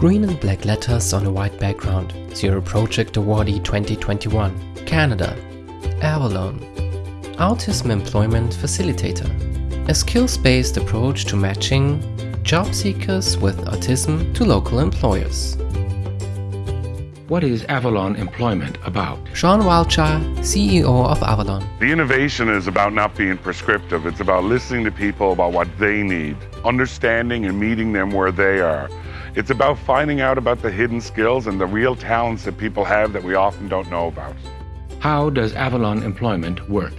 Green and black letters on a white background. Zero Project Awardee 2021. Canada. Avalon. Autism Employment Facilitator. A skills-based approach to matching job seekers with autism to local employers. What is Avalon Employment about? Sean Wiltshire, CEO of Avalon. The innovation is about not being prescriptive. It's about listening to people about what they need, understanding and meeting them where they are. It's about finding out about the hidden skills and the real talents that people have that we often don't know about. How does Avalon Employment work?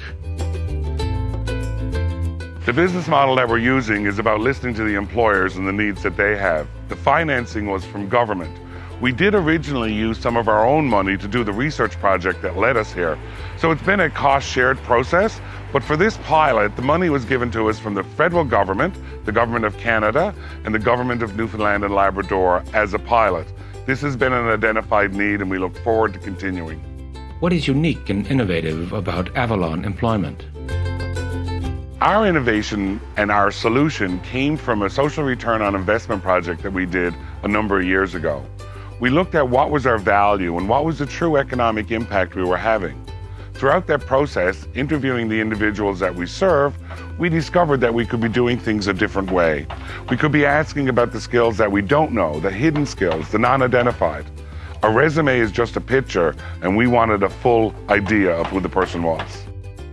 The business model that we're using is about listening to the employers and the needs that they have. The financing was from government. We did originally use some of our own money to do the research project that led us here. So it's been a cost shared process, but for this pilot, the money was given to us from the federal government, the government of Canada, and the government of Newfoundland and Labrador as a pilot. This has been an identified need and we look forward to continuing. What is unique and innovative about Avalon Employment? Our innovation and our solution came from a social return on investment project that we did a number of years ago. We looked at what was our value and what was the true economic impact we were having. Throughout that process, interviewing the individuals that we serve, we discovered that we could be doing things a different way. We could be asking about the skills that we don't know, the hidden skills, the non-identified. A resume is just a picture, and we wanted a full idea of who the person was.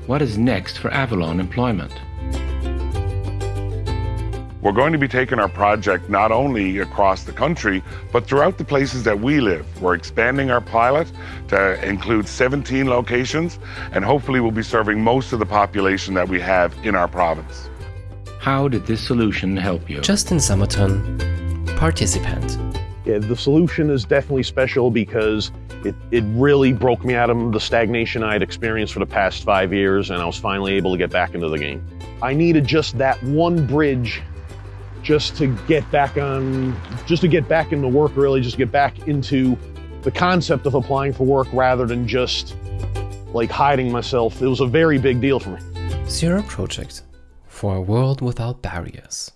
What is next for Avalon Employment? We're going to be taking our project not only across the country, but throughout the places that we live. We're expanding our pilot to include 17 locations, and hopefully we'll be serving most of the population that we have in our province. How did this solution help you? Justin Summerton, participant. Yeah, the solution is definitely special because it, it really broke me out of the stagnation I had experienced for the past five years, and I was finally able to get back into the game. I needed just that one bridge just to get back on, just to get back into work, really, just get back into the concept of applying for work rather than just like hiding myself. It was a very big deal for me. Zero Project for a world without barriers.